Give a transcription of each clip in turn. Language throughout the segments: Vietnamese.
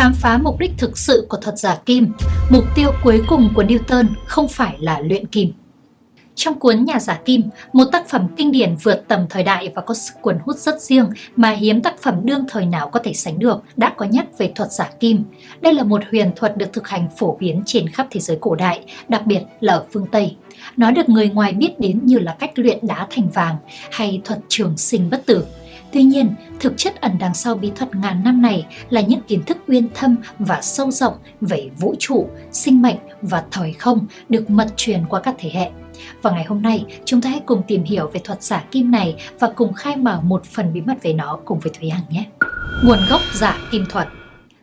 khám phá mục đích thực sự của thuật giả kim, mục tiêu cuối cùng của Newton không phải là luyện kim. Trong cuốn Nhà giả kim, một tác phẩm kinh điển vượt tầm thời đại và có sức cuốn hút rất riêng mà hiếm tác phẩm đương thời nào có thể sánh được, đã có nhắc về thuật giả kim. Đây là một huyền thuật được thực hành phổ biến trên khắp thế giới cổ đại, đặc biệt là ở phương Tây. Nó được người ngoài biết đến như là cách luyện đá thành vàng hay thuật trường sinh bất tử. Tuy nhiên, thực chất ẩn đằng sau bí thuật ngàn năm này là những kiến thức uyên thâm và sâu rộng về vũ trụ, sinh mệnh và thời không được mật truyền qua các thế hệ. Và ngày hôm nay, chúng ta hãy cùng tìm hiểu về thuật giả kim này và cùng khai mở một phần bí mật về nó cùng với Thúy Hằng nhé. Nguồn gốc giả kim thuật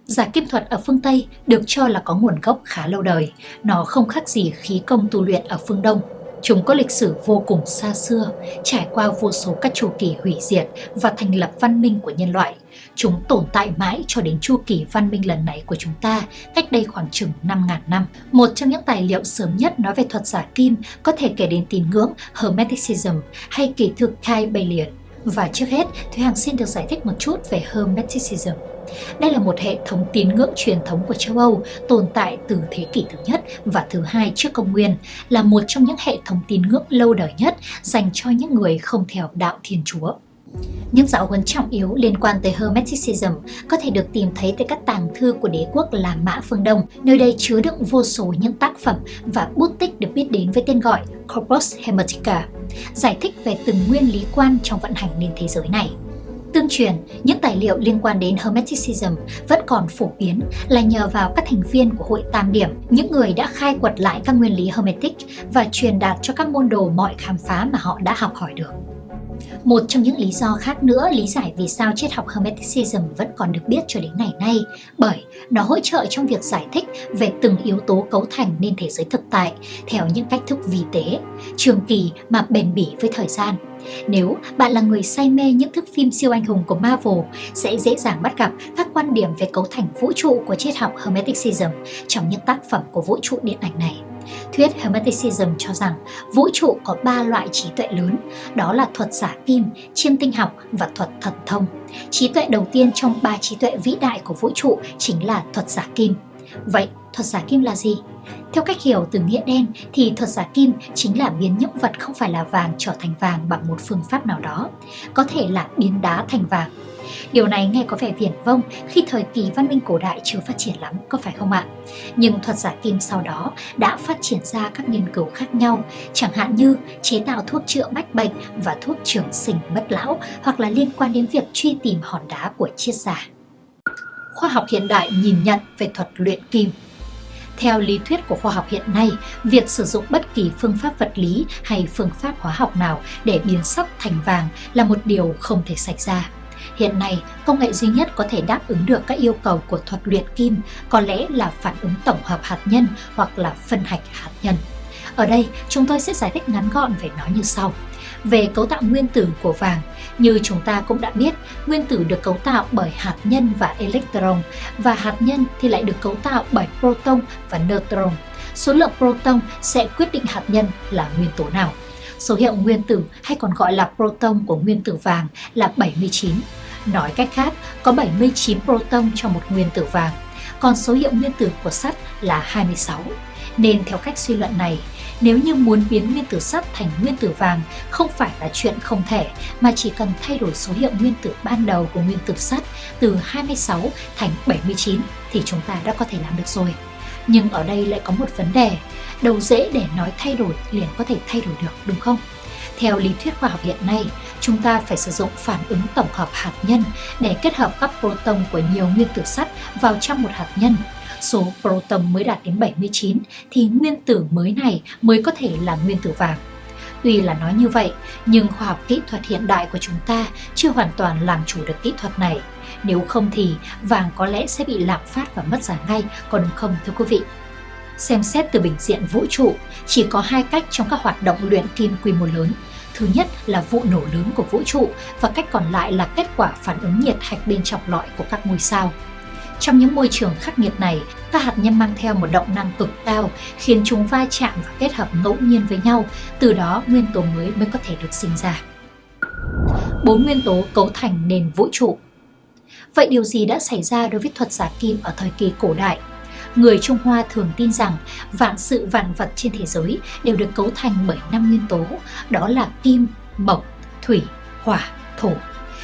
Giả kim thuật ở phương Tây được cho là có nguồn gốc khá lâu đời. Nó không khác gì khí công tu luyện ở phương Đông. Chúng có lịch sử vô cùng xa xưa, trải qua vô số các chu kỳ hủy diệt và thành lập văn minh của nhân loại. Chúng tồn tại mãi cho đến chu kỳ văn minh lần này của chúng ta, cách đây khoảng chừng 5.000 năm. Một trong những tài liệu sớm nhất nói về thuật giả kim có thể kể đến tín ngưỡng Hermeticism hay kỳ thực Kai Balian. Và trước hết, Thúy Hằng xin được giải thích một chút về Hermeticism. Đây là một hệ thống tín ngưỡng truyền thống của châu Âu tồn tại từ thế kỷ thứ nhất và thứ hai trước công nguyên, là một trong những hệ thống tín ngưỡng lâu đời nhất dành cho những người không theo đạo Thiên Chúa. Những giáo huấn trọng yếu liên quan tới Hermeticism có thể được tìm thấy tại các tàng thư của đế quốc La Mã phương Đông, nơi đây chứa đựng vô số những tác phẩm và bút tích được biết đến với tên gọi Corpus Hermetica, giải thích về từng nguyên lý quan trong vận hành nền thế giới này. Tương truyền, những tài liệu liên quan đến Hermeticism vẫn còn phổ biến là nhờ vào các thành viên của hội Tam Điểm, những người đã khai quật lại các nguyên lý Hermetic và truyền đạt cho các môn đồ mọi khám phá mà họ đã học hỏi được. Một trong những lý do khác nữa lý giải vì sao triết học Hermeticism vẫn còn được biết cho đến ngày nay bởi nó hỗ trợ trong việc giải thích về từng yếu tố cấu thành nên thế giới thực tại theo những cách thức vi tế, trường kỳ mà bền bỉ với thời gian. Nếu bạn là người say mê những thước phim siêu anh hùng của Marvel, sẽ dễ dàng bắt gặp các quan điểm về cấu thành vũ trụ của triết học Hermeticism trong những tác phẩm của vũ trụ điện ảnh này. Thuyết Hermeticism cho rằng vũ trụ có ba loại trí tuệ lớn, đó là thuật giả kim, chiêm tinh học và thuật thần thông. Trí tuệ đầu tiên trong ba trí tuệ vĩ đại của vũ trụ chính là thuật giả kim. Vậy, thuật giả kim là gì? Theo cách hiểu từ nghĩa đen thì thuật giả kim chính là biến những vật không phải là vàng trở thành vàng bằng một phương pháp nào đó, có thể là biến đá thành vàng. Điều này nghe có vẻ viển vông khi thời kỳ văn minh cổ đại chưa phát triển lắm, có phải không ạ? Nhưng thuật giả kim sau đó đã phát triển ra các nghiên cứu khác nhau, chẳng hạn như chế tạo thuốc chữa bách bệnh và thuốc trường sinh bất lão hoặc là liên quan đến việc truy tìm hòn đá của triết giả. Khoa học hiện đại nhìn nhận về thuật luyện kim theo lý thuyết của khoa học hiện nay, việc sử dụng bất kỳ phương pháp vật lý hay phương pháp hóa học nào để biến sắt thành vàng là một điều không thể xảy ra. Hiện nay, công nghệ duy nhất có thể đáp ứng được các yêu cầu của thuật luyện kim có lẽ là phản ứng tổng hợp hạt nhân hoặc là phân hạch hạt nhân. Ở đây, chúng tôi sẽ giải thích ngắn gọn về nó như sau. Về cấu tạo nguyên tử của vàng, như chúng ta cũng đã biết, nguyên tử được cấu tạo bởi hạt nhân và electron, và hạt nhân thì lại được cấu tạo bởi proton và neutron. Số lượng proton sẽ quyết định hạt nhân là nguyên tố nào. Số hiệu nguyên tử hay còn gọi là proton của nguyên tử vàng là 79. Nói cách khác, có 79 proton trong một nguyên tử vàng, còn số hiệu nguyên tử của sắt là 26. Nên theo cách suy luận này, nếu như muốn biến nguyên tử sắt thành nguyên tử vàng không phải là chuyện không thể mà chỉ cần thay đổi số hiệu nguyên tử ban đầu của nguyên tử sắt từ 26 thành 79 thì chúng ta đã có thể làm được rồi. Nhưng ở đây lại có một vấn đề, đầu dễ để nói thay đổi liền có thể thay đổi được đúng không? Theo lý thuyết khoa học hiện nay, chúng ta phải sử dụng phản ứng tổng hợp hạt nhân để kết hợp các proton của nhiều nguyên tử sắt vào trong một hạt nhân số proton mới đạt đến 79 thì nguyên tử mới này mới có thể là nguyên tử vàng. Tuy là nói như vậy, nhưng khoa học kỹ thuật hiện đại của chúng ta chưa hoàn toàn làm chủ được kỹ thuật này. Nếu không thì vàng có lẽ sẽ bị lạm phát và mất giá ngay, còn không thưa quý vị? Xem xét từ bình diện vũ trụ, chỉ có hai cách trong các hoạt động luyện kim quy mô lớn. Thứ nhất là vụ nổ lớn của vũ trụ và cách còn lại là kết quả phản ứng nhiệt hạch bên trong lõi của các ngôi sao. Trong những môi trường khắc nghiệt này, các hạt nhân mang theo một động năng cực cao khiến chúng va chạm và kết hợp ngẫu nhiên với nhau, từ đó nguyên tố mới mới có thể được sinh ra. Bốn nguyên tố cấu thành nền vũ trụ Vậy điều gì đã xảy ra đối với thuật giả kim ở thời kỳ cổ đại? Người Trung Hoa thường tin rằng vạn sự vạn vật trên thế giới đều được cấu thành bởi năm nguyên tố, đó là kim, mộc, thủy, hỏa, thổ.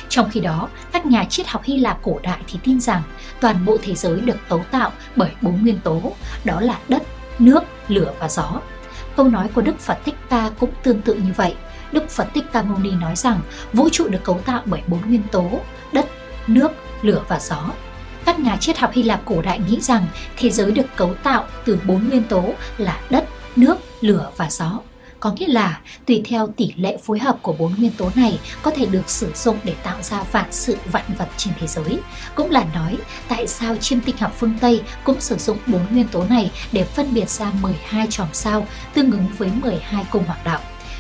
Trong khi đó, các nhà triết học Hy Lạp cổ đại thì tin rằng toàn bộ thế giới được cấu tạo bởi bốn nguyên tố, đó là đất, nước, lửa và gió. Câu nói của Đức Phật Thích Ca cũng tương tự như vậy. Đức Phật Thích Ca Mâu Ni nói rằng vũ trụ được cấu tạo bởi bốn nguyên tố, đất, nước, lửa và gió. Các nhà triết học Hy Lạp cổ đại nghĩ rằng thế giới được cấu tạo từ bốn nguyên tố là đất, nước, lửa và gió. Có nghĩa là tùy theo tỷ lệ phối hợp của bốn nguyên tố này có thể được sử dụng để tạo ra vạn sự vạn vật trên thế giới. Cũng là nói tại sao chiêm tinh học phương Tây cũng sử dụng bốn nguyên tố này để phân biệt ra 12 chòm sao tương ứng với 12 cung hoàng đạo.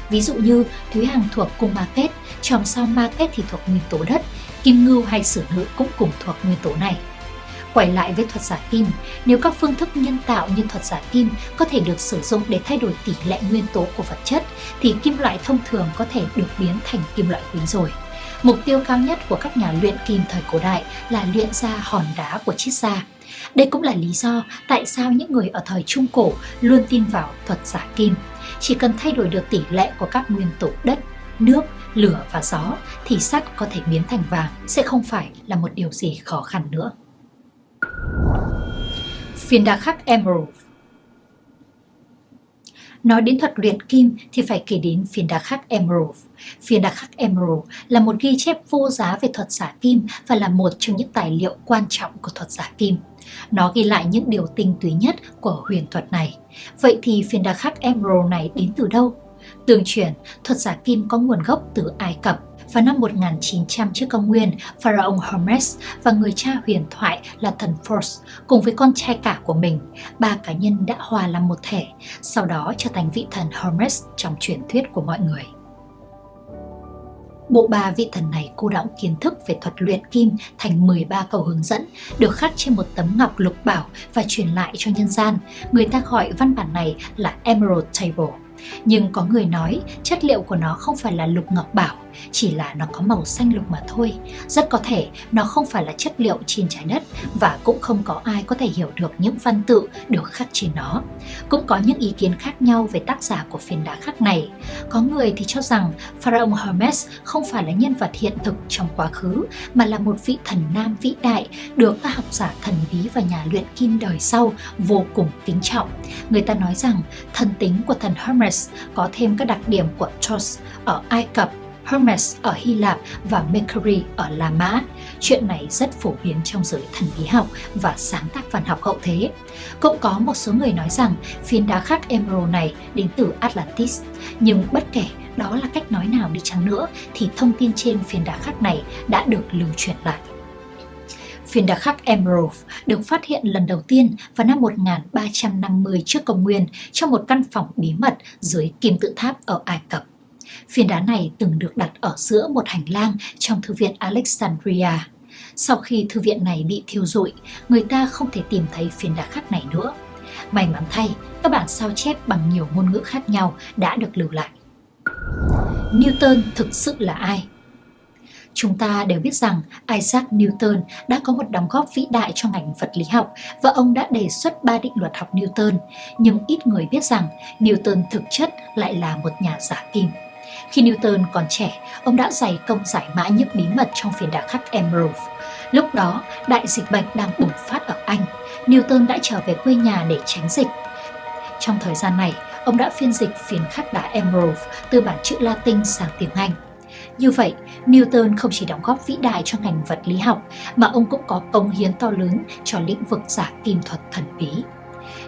Ví dụ như Thúy Hằng thuộc cung Ma Kết, chòm sao Ma Kết thì thuộc nguyên tố đất, Kim Ngưu hay Sử Nữ cũng cùng thuộc nguyên tố này. Quay lại với thuật giả kim, nếu các phương thức nhân tạo như thuật giả kim có thể được sử dụng để thay đổi tỷ lệ nguyên tố của vật chất, thì kim loại thông thường có thể được biến thành kim loại quý rồi. Mục tiêu cao nhất của các nhà luyện kim thời cổ đại là luyện ra hòn đá của chiết gia. Đây cũng là lý do tại sao những người ở thời Trung Cổ luôn tin vào thuật giả kim. Chỉ cần thay đổi được tỷ lệ của các nguyên tố đất, nước, lửa và gió thì sắt có thể biến thành vàng, sẽ không phải là một điều gì khó khăn nữa. Phiên đá khắc Emerald Nói đến thuật luyện kim thì phải kể đến phiên đá khắc Emerald. Phiên đá khắc Emerald là một ghi chép vô giá về thuật giả kim và là một trong những tài liệu quan trọng của thuật giả kim. Nó ghi lại những điều tinh túy nhất của huyền thuật này. Vậy thì phiên đá khắc Emerald này đến từ đâu? Tương truyền, thuật giả kim có nguồn gốc từ Ai Cập vào năm 1900 trước công nguyên, Pharaoh Hermes và người cha huyền thoại là thần Phos cùng với con trai cả của mình, ba cá nhân đã hòa làm một thể, sau đó trở thành vị thần Hermes trong truyền thuyết của mọi người. Bộ ba vị thần này cô đọng kiến thức về thuật luyện kim thành 13 câu hướng dẫn, được khắc trên một tấm ngọc lục bảo và truyền lại cho nhân gian. Người ta gọi văn bản này là Emerald Table. Nhưng có người nói chất liệu của nó không phải là lục ngọc bảo, chỉ là nó có màu xanh lục mà thôi. Rất có thể nó không phải là chất liệu trên trái đất và cũng không có ai có thể hiểu được những văn tự được khắc trên nó. Cũng có những ý kiến khác nhau về tác giả của phiến đá khắc này. Có người thì cho rằng Pharaoh Hermes không phải là nhân vật hiện thực trong quá khứ, mà là một vị thần nam vĩ đại được các học giả thần bí và nhà luyện kim đời sau vô cùng kính trọng. Người ta nói rằng thần tính của thần Hermes có thêm các đặc điểm của Thoth ở Ai Cập Hermes ở Hy Lạp và Mercury ở La Mã. Chuyện này rất phổ biến trong giới thần bí học và sáng tác văn học hậu thế. Cũng có một số người nói rằng phiến đá khắc Emerald này đến từ Atlantis, nhưng bất kể đó là cách nói nào đi chăng nữa thì thông tin trên phiến đá khắc này đã được lưu truyền lại. Phiến đá khắc Emerald được phát hiện lần đầu tiên vào năm 1350 trước công nguyên trong một căn phòng bí mật dưới kim tự tháp ở Ai Cập. Phiến đá này từng được đặt ở giữa một hành lang trong thư viện Alexandria. Sau khi thư viện này bị thiêu rụi, người ta không thể tìm thấy phiến đá khắc này nữa. May mắn thay, các bản sao chép bằng nhiều ngôn ngữ khác nhau đã được lưu lại. Newton thực sự là ai? Chúng ta đều biết rằng Isaac Newton đã có một đóng góp vĩ đại cho ngành vật lý học và ông đã đề xuất ba định luật học Newton, nhưng ít người biết rằng Newton thực chất lại là một nhà giả kim. Khi Newton còn trẻ, ông đã dày công giải mã những bí mật trong phiến đá khắc Emerald. Lúc đó, đại dịch bệnh đang bùng phát ở Anh. Newton đã trở về quê nhà để tránh dịch. Trong thời gian này, ông đã phiên dịch phiến khắc đá Emerald từ bản chữ Latin sang tiếng Anh. Như vậy, Newton không chỉ đóng góp vĩ đại cho ngành vật lý học mà ông cũng có công hiến to lớn cho lĩnh vực giả kim thuật thần bí.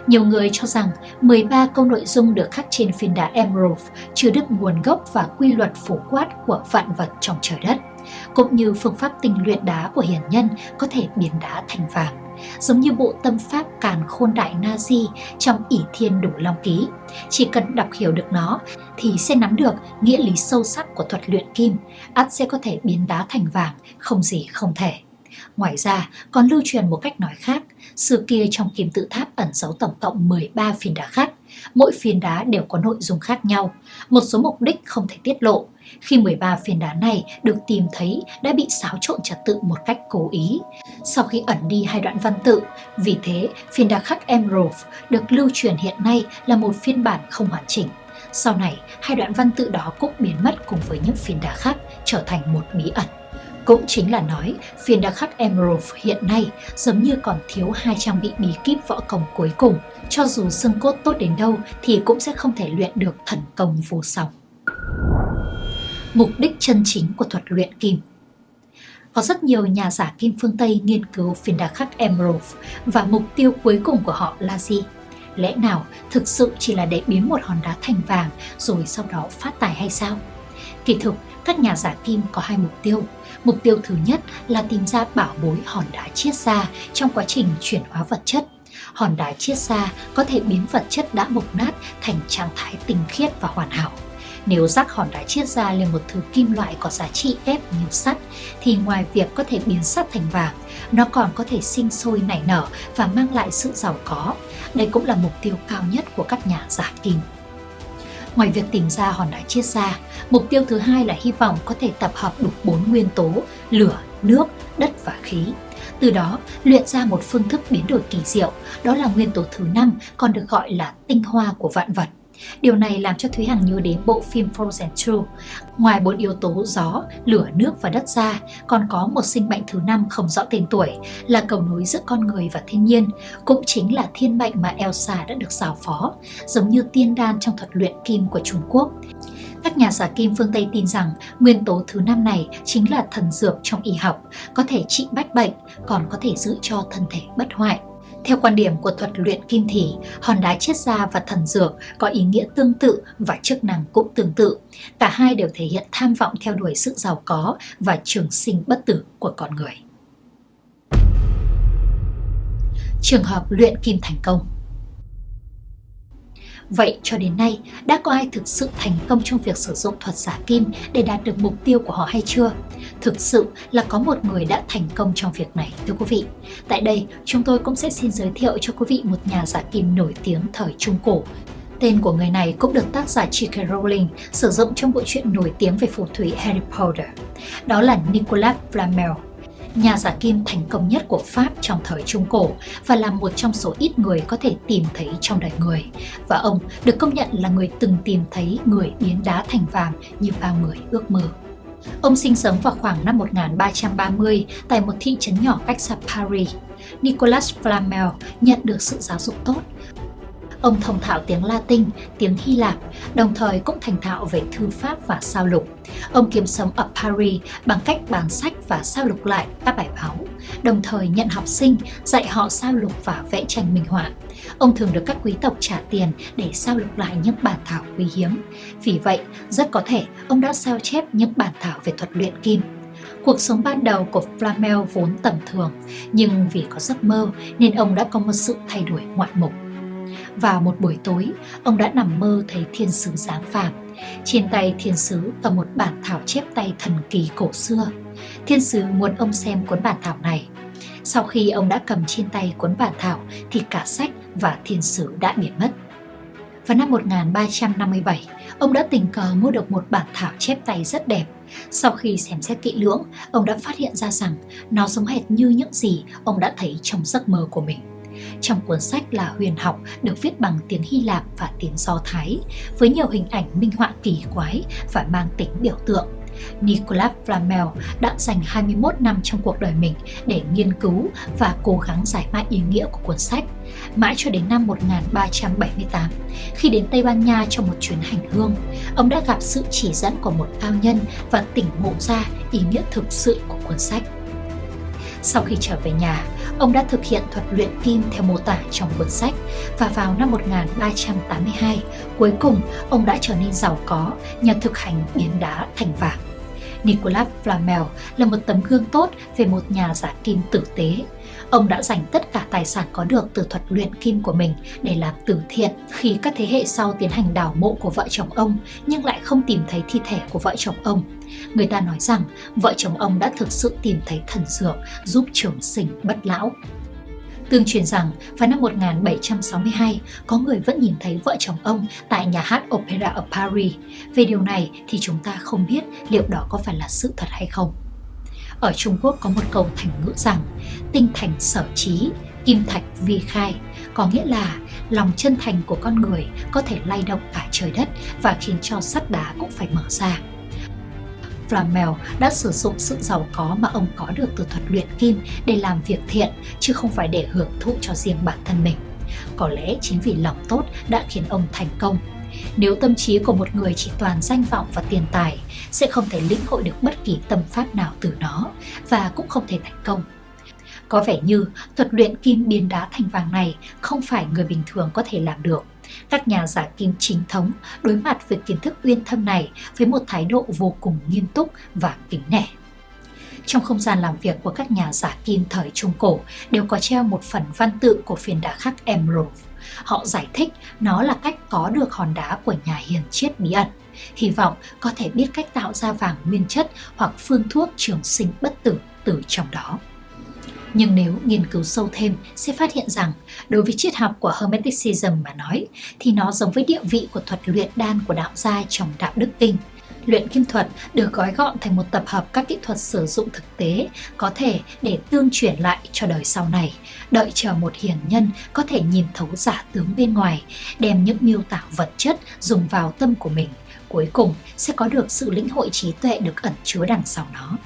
Nhiều người cho rằng 13 câu nội dung được khắc trên phiến đá Emerald chứa đựng nguồn gốc và quy luật phổ quát của vạn vật trong trời đất, cũng như phương pháp tinh luyện đá của hiền nhân có thể biến đá thành vàng giống như bộ tâm pháp càn khôn đại Nazi trong ỷ thiên đủ long ký. Chỉ cần đọc hiểu được nó thì sẽ nắm được nghĩa lý sâu sắc của thuật luyện kim, ắt sẽ có thể biến đá thành vàng, không gì không thể. Ngoài ra, còn lưu truyền một cách nói khác, xưa kia trong kim tự tháp ẩn giấu tổng cộng 13 phiến đá khác. Mỗi phiến đá đều có nội dung khác nhau, một số mục đích không thể tiết lộ. Khi 13 phiến đá này được tìm thấy đã bị xáo trộn trật tự một cách cố ý. Sau khi ẩn đi hai đoạn văn tự, vì thế phiến đá khắc Emerald được lưu truyền hiện nay là một phiên bản không hoàn chỉnh. Sau này, hai đoạn văn tự đó cũng biến mất cùng với những phiến đá khác trở thành một bí ẩn. Cũng chính là nói, phiên đá khắc Emerald hiện nay giống như còn thiếu hai trang bị bí kíp võ công cuối cùng. Cho dù xương cốt tốt đến đâu thì cũng sẽ không thể luyện được thần công vô song. Mục đích chân chính của thuật luyện kim có rất nhiều nhà giả kim phương Tây nghiên cứu phiên đá khắc Emerald và mục tiêu cuối cùng của họ là gì? Lẽ nào thực sự chỉ là để biến một hòn đá thành vàng rồi sau đó phát tài hay sao? Kỳ thực, các nhà giả kim có hai mục tiêu. Mục tiêu thứ nhất là tìm ra bảo bối hòn đá chiết ra trong quá trình chuyển hóa vật chất. Hòn đá chiết ra có thể biến vật chất đã mục nát thành trạng thái tinh khiết và hoàn hảo. Nếu rác hòn đá chiết ra lên một thứ kim loại có giá trị ép như sắt, thì ngoài việc có thể biến sắt thành vàng, nó còn có thể sinh sôi nảy nở và mang lại sự giàu có. Đây cũng là mục tiêu cao nhất của các nhà giả kim. Ngoài việc tìm ra hòn đá chiết ra, mục tiêu thứ hai là hy vọng có thể tập hợp đủ bốn nguyên tố lửa, nước, đất và khí. Từ đó, luyện ra một phương thức biến đổi kỳ diệu, đó là nguyên tố thứ năm còn được gọi là tinh hoa của vạn vật. Điều này làm cho Thúy Hằng nhớ đến bộ phim Frozen 2. Ngoài bốn yếu tố gió, lửa, nước và đất ra, còn có một sinh mệnh thứ năm không rõ tên tuổi là cầu nối giữa con người và thiên nhiên, cũng chính là thiên mệnh mà Elsa đã được giao phó, giống như tiên đan trong thuật luyện kim của Trung Quốc. Các nhà giả kim phương Tây tin rằng nguyên tố thứ năm này chính là thần dược trong y học, có thể trị bách bệnh, còn có thể giữ cho thân thể bất hoại. Theo quan điểm của thuật luyện kim thì, hòn đá chiết ra và thần dược có ý nghĩa tương tự và chức năng cũng tương tự. Cả hai đều thể hiện tham vọng theo đuổi sự giàu có và trường sinh bất tử của con người. Trường hợp luyện kim thành công Vậy cho đến nay, đã có ai thực sự thành công trong việc sử dụng thuật giả kim để đạt được mục tiêu của họ hay chưa? Thực sự là có một người đã thành công trong việc này, thưa quý vị. Tại đây, chúng tôi cũng sẽ xin giới thiệu cho quý vị một nhà giả kim nổi tiếng thời Trung Cổ. Tên của người này cũng được tác giả J.K. Rowling sử dụng trong bộ truyện nổi tiếng về phù thủy Harry Potter. Đó là Nicolas Flamel, nhà giả kim thành công nhất của Pháp trong thời Trung Cổ và là một trong số ít người có thể tìm thấy trong đời người. Và ông được công nhận là người từng tìm thấy người biến đá thành vàng như bao người ước mơ. Ông sinh sống vào khoảng năm 1330 tại một thị trấn nhỏ cách xa Paris. Nicolas Flamel nhận được sự giáo dục tốt Ông thông thạo tiếng Latin, tiếng Hy Lạp, đồng thời cũng thành thạo về thư pháp và sao lục. Ông kiếm sống ở Paris bằng cách bán sách và sao lục lại các bài báo, đồng thời nhận học sinh, dạy họ sao lục và vẽ tranh minh họa. Ông thường được các quý tộc trả tiền để sao lục lại những bản thảo quý hiếm. Vì vậy, rất có thể ông đã sao chép những bản thảo về thuật luyện kim. Cuộc sống ban đầu của Flamel vốn tầm thường, nhưng vì có giấc mơ nên ông đã có một sự thay đổi ngoạn mục. Vào một buổi tối, ông đã nằm mơ thấy thiên sứ giáng phàm. Trên tay thiên sứ cầm một bản thảo chép tay thần kỳ cổ xưa. Thiên sứ muốn ông xem cuốn bản thảo này. Sau khi ông đã cầm trên tay cuốn bản thảo thì cả sách và thiên sứ đã biến mất. Vào năm 1357, ông đã tình cờ mua được một bản thảo chép tay rất đẹp. Sau khi xem xét kỹ lưỡng, ông đã phát hiện ra rằng nó giống hệt như những gì ông đã thấy trong giấc mơ của mình. Trong cuốn sách là huyền học được viết bằng tiếng Hy Lạp và tiếng Do Thái, với nhiều hình ảnh minh họa kỳ quái và mang tính biểu tượng. Nicolas Flamel đã dành 21 năm trong cuộc đời mình để nghiên cứu và cố gắng giải mã ý nghĩa của cuốn sách. Mãi cho đến năm 1378, khi đến Tây Ban Nha trong một chuyến hành hương, ông đã gặp sự chỉ dẫn của một cao nhân và tỉnh ngộ ra ý nghĩa thực sự của cuốn sách. Sau khi trở về nhà, ông đã thực hiện thuật luyện kim theo mô tả trong cuốn sách và vào năm 1382, cuối cùng ông đã trở nên giàu có nhờ thực hành biến đá thành vàng. Nicolas Flamel là một tấm gương tốt về một nhà giả kim tử tế. Ông đã dành tất cả tài sản có được từ thuật luyện kim của mình để làm từ thiện khi các thế hệ sau tiến hành đào mộ của vợ chồng ông nhưng lại không tìm thấy thi thể của vợ chồng ông. Người ta nói rằng vợ chồng ông đã thực sự tìm thấy thần dược giúp trường sinh bất lão. Tương truyền rằng vào năm 1762, có người vẫn nhìn thấy vợ chồng ông tại nhà hát Opera ở Paris. Về điều này thì chúng ta không biết liệu đó có phải là sự thật hay không. Ở Trung Quốc có một câu thành ngữ rằng tinh thành sở trí, kim thạch vi khai, có nghĩa là lòng chân thành của con người có thể lay động cả trời đất và khiến cho sắt đá cũng phải mở ra. Flamel đã sử dụng sự giàu có mà ông có được từ thuật luyện kim để làm việc thiện, chứ không phải để hưởng thụ cho riêng bản thân mình. Có lẽ chính vì lòng tốt đã khiến ông thành công. Nếu tâm trí của một người chỉ toàn danh vọng và tiền tài, sẽ không thể lĩnh hội được bất kỳ tâm pháp nào từ nó và cũng không thể thành công. Có vẻ như thuật luyện kim biến đá thành vàng này không phải người bình thường có thể làm được. Các nhà giả kim chính thống đối mặt với kiến thức uyên thâm này với một thái độ vô cùng nghiêm túc và kính nể. Trong không gian làm việc của các nhà giả kim thời Trung Cổ đều có treo một phần văn tự của phiền đá khắc Emerald. Họ giải thích nó là cách có được hòn đá của nhà hiền triết bí ẩn. Hy vọng có thể biết cách tạo ra vàng nguyên chất hoặc phương thuốc trường sinh bất tử từ trong đó. Nhưng nếu nghiên cứu sâu thêm sẽ phát hiện rằng đối với triết học của Hermeticism mà nói thì nó giống với địa vị của thuật luyện đan của đạo gia trong đạo đức kinh. Luyện kim thuật được gói gọn thành một tập hợp các kỹ thuật sử dụng thực tế có thể để tương truyền lại cho đời sau này, đợi chờ một hiền nhân có thể nhìn thấu giả tướng bên ngoài, đem những miêu tả vật chất dùng vào tâm của mình, cuối cùng sẽ có được sự lĩnh hội trí tuệ được ẩn chứa đằng sau nó.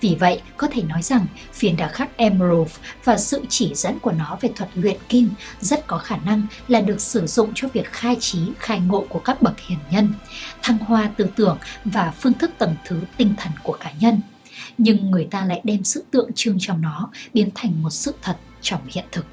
Vì vậy, có thể nói rằng phiền đá khắc Emerald và sự chỉ dẫn của nó về thuật luyện kim rất có khả năng là được sử dụng cho việc khai trí, khai ngộ của các bậc hiền nhân, thăng hoa tư tưởng và phương thức tầng thứ tinh thần của cá nhân. Nhưng người ta lại đem sự tượng trưng trong nó biến thành một sự thật trong hiện thực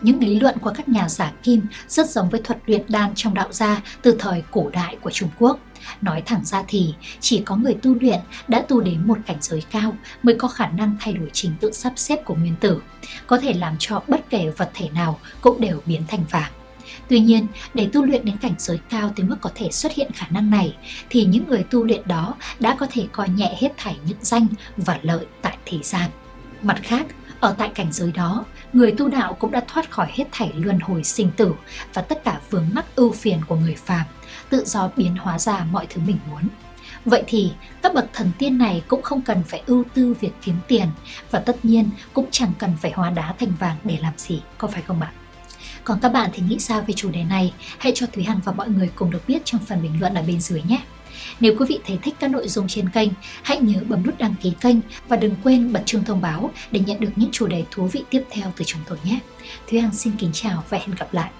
những lý luận của các nhà giả kim rất giống với thuật luyện đan trong đạo gia từ thời cổ đại của Trung Quốc. Nói thẳng ra thì chỉ có người tu luyện đã tu đến một cảnh giới cao mới có khả năng thay đổi trình tự sắp xếp của nguyên tử, có thể làm cho bất kể vật thể nào cũng đều biến thành vàng. Tuy nhiên, để tu luyện đến cảnh giới cao tới mức có thể xuất hiện khả năng này, thì những người tu luyện đó đã có thể coi nhẹ hết thảy những danh và lợi tại thế gian. Mặt khác, ở tại cảnh giới đó, người tu đạo cũng đã thoát khỏi hết thảy luân hồi sinh tử và tất cả vướng mắc ưu phiền của người phàm, tự do biến hóa ra mọi thứ mình muốn. Vậy thì các bậc thần tiên này cũng không cần phải ưu tư việc kiếm tiền và tất nhiên cũng chẳng cần phải hóa đá thành vàng để làm gì, có phải không bạn? Còn các bạn thì nghĩ sao về chủ đề này? Hãy cho Thúy Hằng và mọi người cùng được biết trong phần bình luận ở bên dưới nhé! Nếu quý vị thấy thích các nội dung trên kênh, hãy nhớ bấm nút đăng ký kênh và đừng quên bật chuông thông báo để nhận được những chủ đề thú vị tiếp theo từ chúng tôi nhé. Thúy Hằng xin kính chào và hẹn gặp lại.